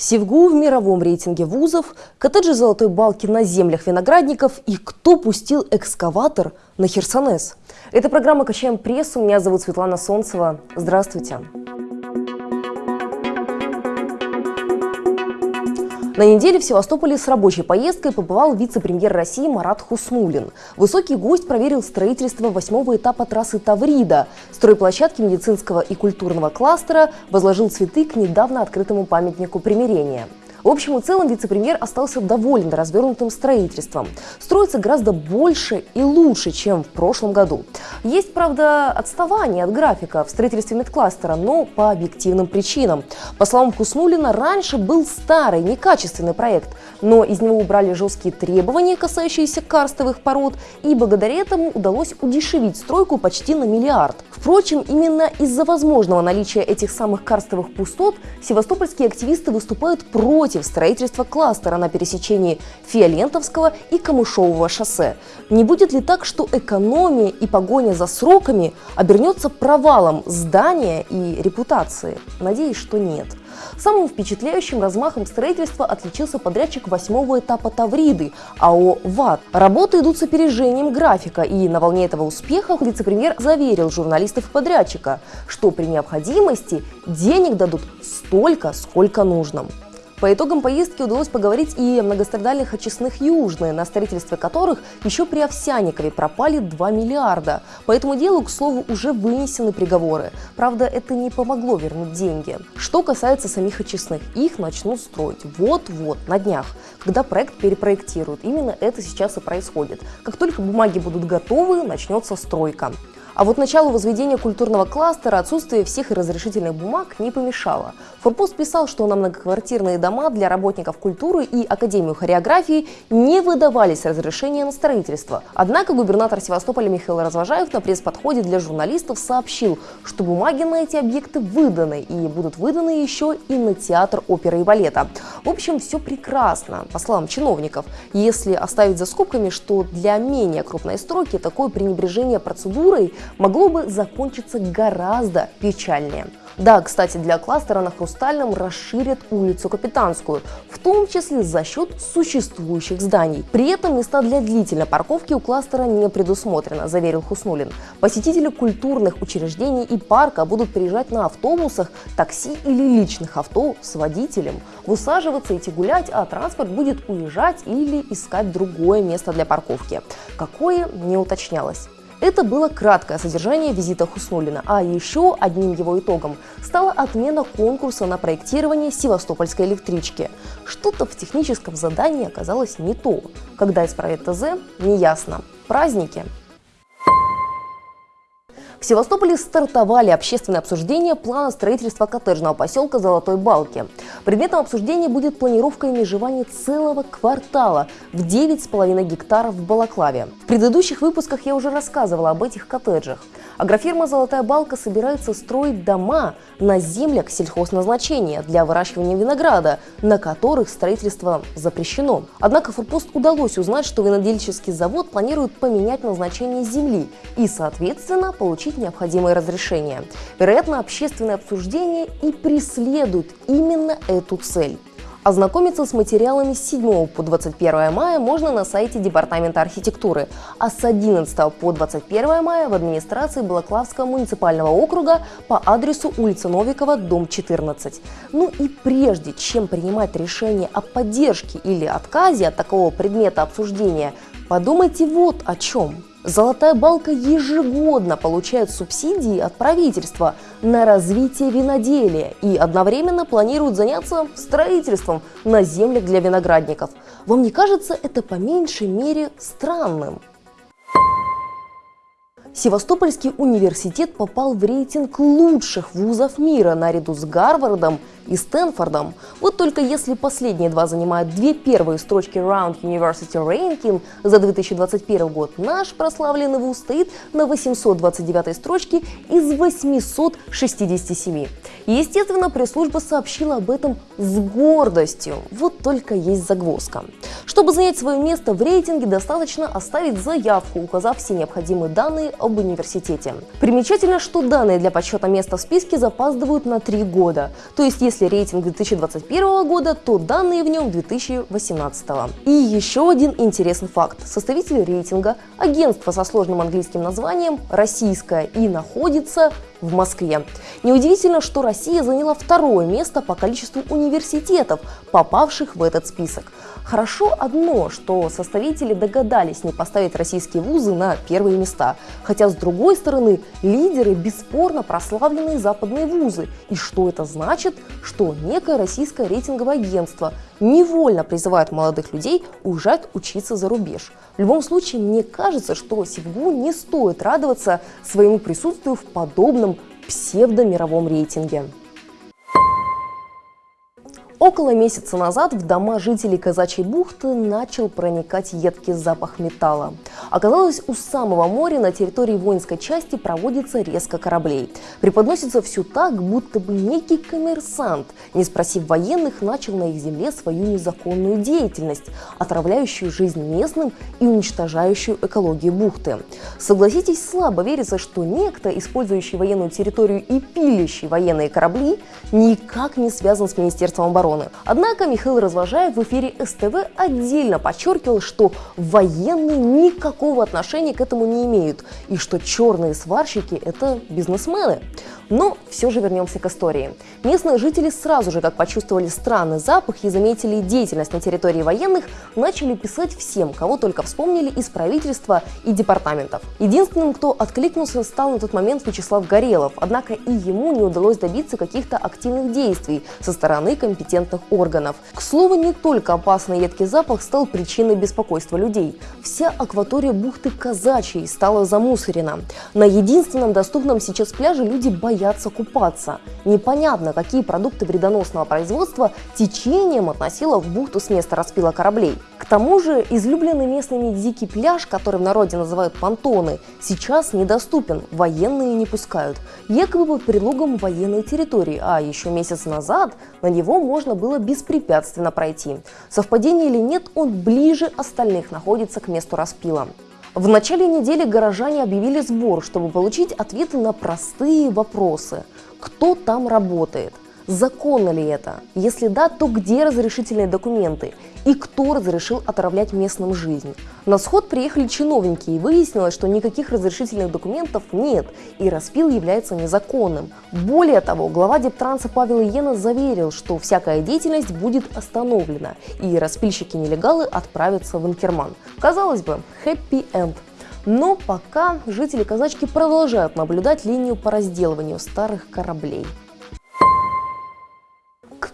Севгу в мировом рейтинге вузов, коттеджи золотой балки на землях виноградников и кто пустил экскаватор на Херсонес. Это программа «Качаем прессу». Меня зовут Светлана Солнцева. Здравствуйте. На неделе в Севастополе с рабочей поездкой побывал вице-премьер России Марат Хуснулин. Высокий гость проверил строительство восьмого этапа трассы Таврида. Стройплощадки медицинского и культурного кластера возложил цветы к недавно открытому памятнику примирения. В общем и целом вице-премьер остался доволен развернутым строительством. Строится гораздо больше и лучше, чем в прошлом году. Есть, правда, отставание от графика в строительстве медкластера, но по объективным причинам. По словам Хуснулина, раньше был старый, некачественный проект, но из него убрали жесткие требования, касающиеся карстовых пород, и благодаря этому удалось удешевить стройку почти на миллиард. Впрочем, именно из-за возможного наличия этих самых карстовых пустот севастопольские активисты выступают против против строительства кластера на пересечении Фиолентовского и Камышового шоссе. Не будет ли так, что экономия и погоня за сроками обернется провалом здания и репутации? Надеюсь, что нет. Самым впечатляющим размахом строительства отличился подрядчик восьмого этапа Тавриды, АО ВАТ. Работы идут с опережением графика, и на волне этого успеха вице-премьер заверил журналистов подрядчика, что при необходимости денег дадут столько, сколько нужно. По итогам поездки удалось поговорить и о многострадальных очистных Южные, на строительстве которых еще при Овсяникове пропали 2 миллиарда. По этому делу, к слову, уже вынесены приговоры. Правда, это не помогло вернуть деньги. Что касается самих очистных, их начнут строить вот-вот, на днях, когда проект перепроектируют. Именно это сейчас и происходит. Как только бумаги будут готовы, начнется стройка. А вот началу возведения культурного кластера отсутствие всех разрешительных бумаг не помешало. Форпост писал, что на многоквартирные дома для работников культуры и Академию хореографии не выдавались разрешения на строительство. Однако губернатор Севастополя Михаил Развожаев на пресс-подходе для журналистов сообщил, что бумаги на эти объекты выданы и будут выданы еще и на театр оперы и балета. В общем, все прекрасно, по словам чиновников, если оставить за скобками, что для менее крупной стройки такое пренебрежение процедурой могло бы закончиться гораздо печальнее. Да, кстати, для кластера на Хрустальном расширят улицу Капитанскую, в том числе за счет существующих зданий. При этом места для длительной парковки у кластера не предусмотрено, заверил Хуснулин. Посетители культурных учреждений и парка будут приезжать на автобусах, такси или личных авто с водителем. Высаживаться, идти гулять, а транспорт будет уезжать или искать другое место для парковки. Какое, не уточнялось. Это было краткое содержание визита Хуснулина, а еще одним его итогом стала отмена конкурса на проектирование Севастопольской электрички. Что-то в техническом задании оказалось не то. Когда исправят ТЗ, неясно. Праздники в Севастополе стартовали общественные обсуждения плана строительства коттеджного поселка Золотой Балки. Предметом обсуждения будет планировка и межевания целого квартала в 9,5 гектаров в Балаклаве. В предыдущих выпусках я уже рассказывала об этих коттеджах. Агрофирма «Золотая балка» собирается строить дома на землях сельхозназначения для выращивания винограда, на которых строительство запрещено. Однако Форпост удалось узнать, что винодельческий завод планирует поменять назначение земли и, соответственно, получить необходимые разрешения. Вероятно, общественное обсуждение и преследует именно эту цель. Ознакомиться с материалами с 7 по 21 мая можно на сайте Департамента архитектуры, а с 11 по 21 мая в администрации Балаклавского муниципального округа по адресу улица Новикова, дом 14. Ну и прежде чем принимать решение о поддержке или отказе от такого предмета обсуждения, подумайте вот о чем. Золотая балка ежегодно получает субсидии от правительства на развитие виноделия и одновременно планирует заняться строительством на землях для виноградников. Вам не кажется это по меньшей мере странным? Севастопольский университет попал в рейтинг лучших вузов мира наряду с Гарвардом и Стэнфордом. Вот только если последние два занимают две первые строчки Round University Ranking за 2021 год, наш прославленный вуз стоит на 829 строчке из 867. Естественно, пресс-служба сообщила об этом с гордостью. Вот только есть загвоздка. Чтобы занять свое место в рейтинге, достаточно оставить заявку, указав все необходимые данные об университете. Примечательно, что данные для подсчета места в списке запаздывают на три года. То есть, если рейтинг 2021 года, то данные в нем 2018. И еще один интересный факт. Составитель рейтинга – агентство со сложным английским названием «Российское» и находится в Москве. Неудивительно, что Россия заняла второе место по количеству университетов, попавших в этот список. Хорошо одно, что составители догадались не поставить российские вузы на первые места. Хотя, с другой стороны, лидеры бесспорно прославленные западные вузы. И что это значит? Что некое российское рейтинговое агентство невольно призывает молодых людей уезжать учиться за рубеж. В любом случае, мне кажется, что Севгу не стоит радоваться своему присутствию в подобном псевдомировом рейтинге. Около месяца назад в дома жителей Казачьей бухты начал проникать едкий запах металла. Оказалось, у самого моря на территории воинской части проводится резко кораблей. Преподносится все так, будто бы некий коммерсант, не спросив военных, начал на их земле свою незаконную деятельность, отравляющую жизнь местным и уничтожающую экологию бухты. Согласитесь, слабо верится, что некто, использующий военную территорию и пилящий военные корабли, никак не связан с Министерством обороны обороны. Однако Михаил Развожаев в эфире СТВ отдельно подчеркивал, что военные никакого отношения к этому не имеют и что черные сварщики – это бизнесмены. Но все же вернемся к истории. Местные жители сразу же, как почувствовали странный запах и заметили деятельность на территории военных, начали писать всем, кого только вспомнили из правительства и департаментов. Единственным, кто откликнулся, стал на тот момент Вячеслав Горелов, однако и ему не удалось добиться каких-то активных действий со стороны компетентных органов. К слову, не только опасный едкий запах стал причиной беспокойства людей. Вся акватория бухты Казачьей стала замусорена. На единственном доступном сейчас пляже люди боятся купаться. Непонятно, какие продукты вредоносного производства течением относило в бухту с места распила кораблей. К тому же излюбленный местными дикий пляж, который в народе называют понтоны, сейчас недоступен, военные не пускают. Якобы под предлогом военной территории, а еще месяц назад на него можно было беспрепятственно пройти. Совпадение или нет, он ближе остальных находится к месту распила. В начале недели горожане объявили сбор, чтобы получить ответы на простые вопросы. Кто там работает? Законно ли это? Если да, то где разрешительные документы? И кто разрешил отравлять местным жизнь? На сход приехали чиновники и выяснилось, что никаких разрешительных документов нет и распил является незаконным. Более того, глава Дептранса Павел Иена заверил, что всякая деятельность будет остановлена и распильщики-нелегалы отправятся в Инкерман. Казалось бы, хэппи-энд. Но пока жители казачки продолжают наблюдать линию по разделыванию старых кораблей.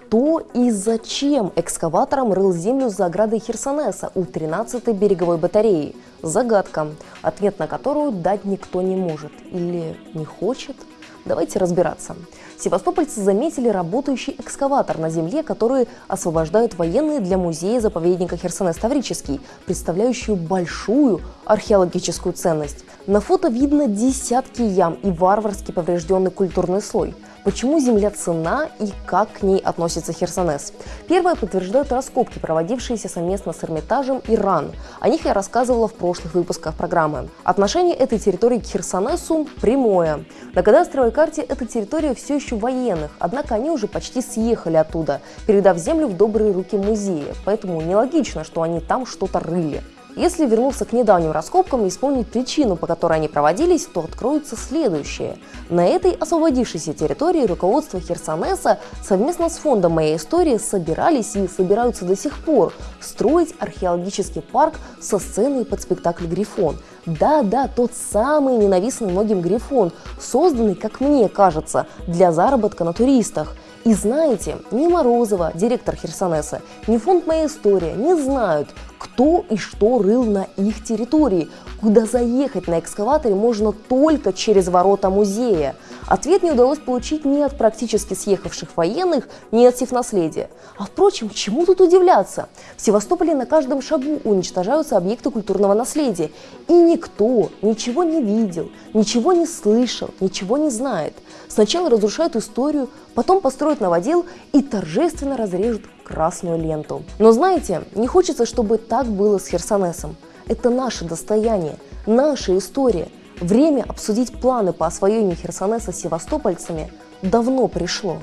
Кто и зачем экскаватором рыл землю за оградой Херсонеса у 13-й береговой батареи? Загадка, ответ на которую дать никто не может или не хочет. Давайте разбираться. Севастопольцы заметили работающий экскаватор на земле, который освобождают военные для музея-заповедника Херсонес-Таврический, представляющую большую археологическую ценность. На фото видно десятки ям и варварски поврежденный культурный слой – Почему земля цена и как к ней относится Херсонес? Первое подтверждают раскопки, проводившиеся совместно с Эрмитажем и РАН. О них я рассказывала в прошлых выпусках программы. Отношение этой территории к Херсонесу прямое. На кадастровой карте эта территория все еще военных, однако они уже почти съехали оттуда, передав землю в добрые руки музея, поэтому нелогично, что они там что-то рыли. Если вернуться к недавним раскопкам и вспомнить причину, по которой они проводились, то откроется следующее. На этой освободившейся территории руководство Херсонеса совместно с фондом «Моя история» собирались и собираются до сих пор строить археологический парк со сценой под спектакль «Грифон». Да-да, тот самый ненавистный многим Грифон, созданный, как мне кажется, для заработка на туристах – и знаете, ни Морозова, директор Херсонеса, ни фонд «Моя история» не знают, кто и что рыл на их территории, куда заехать на экскаваторе можно только через ворота музея. Ответ не удалось получить ни от практически съехавших военных, ни от севнаследия. А впрочем, чему тут удивляться? В Севастополе на каждом шагу уничтожаются объекты культурного наследия. И никто ничего не видел, ничего не слышал, ничего не знает. Сначала разрушают историю, потом построят новодел и торжественно разрежут красную ленту. Но знаете, не хочется, чтобы так было с Херсонесом. Это наше достояние, наша история. Время обсудить планы по освоению Херсонеса севастопольцами давно пришло.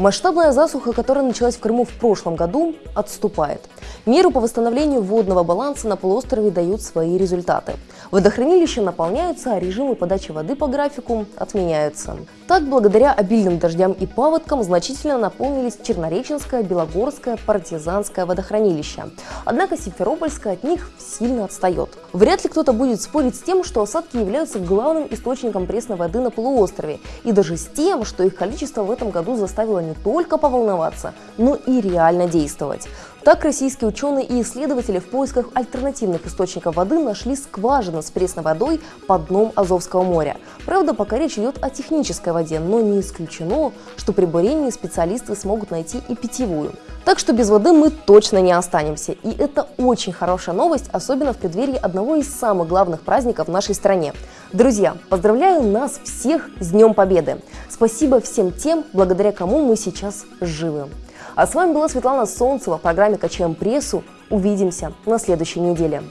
Масштабная засуха, которая началась в Крыму в прошлом году, отступает. Меры по восстановлению водного баланса на полуострове дают свои результаты. Водохранилища наполняются, а режимы подачи воды по графику отменяются. Так, благодаря обильным дождям и паводкам значительно наполнились Чернореченское, Белогорское, Партизанское водохранилище. Однако Симферопольское от них сильно отстает. Вряд ли кто-то будет спорить с тем, что осадки являются главным источником пресной воды на полуострове, и даже с тем, что их количество в этом году заставило не только поволноваться, но и реально действовать. Так российские ученые и исследователи в поисках альтернативных источников воды нашли скважины с пресной водой под дном Азовского моря. Правда, пока речь идет о технической воде, но не исключено, что при бурении специалисты смогут найти и питьевую. Так что без воды мы точно не останемся. И это очень хорошая новость, особенно в преддверии одного из самых главных праздников в нашей стране. Друзья, поздравляю нас всех с Днем Победы! Спасибо всем тем, благодаря кому мы сейчас живы. А с вами была Светлана Солнцева в программе «Качаем прессу». Увидимся на следующей неделе.